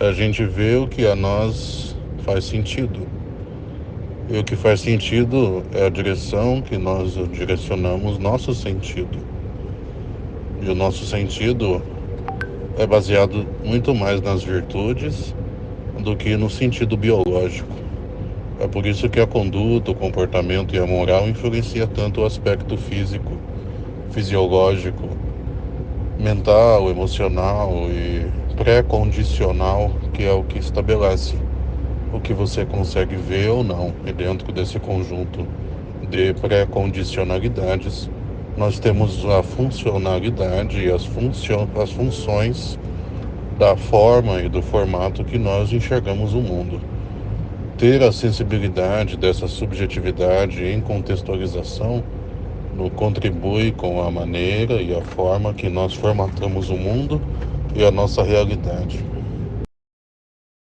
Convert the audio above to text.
a gente vê o que a nós faz sentido. E o que faz sentido é a direção que nós direcionamos nosso sentido. E o nosso sentido é baseado muito mais nas virtudes do que no sentido biológico. É por isso que a conduta, o comportamento e a moral influencia tanto o aspecto físico, fisiológico, mental, emocional e pré-condicional, que é o que estabelece o que você consegue ver ou não. E dentro desse conjunto de pré-condicionalidades, nós temos a funcionalidade e as, as funções da forma e do formato que nós enxergamos o mundo. Ter a sensibilidade dessa subjetividade em contextualização no contribui com a maneira e a forma que nós formatamos o mundo e a nossa realidade.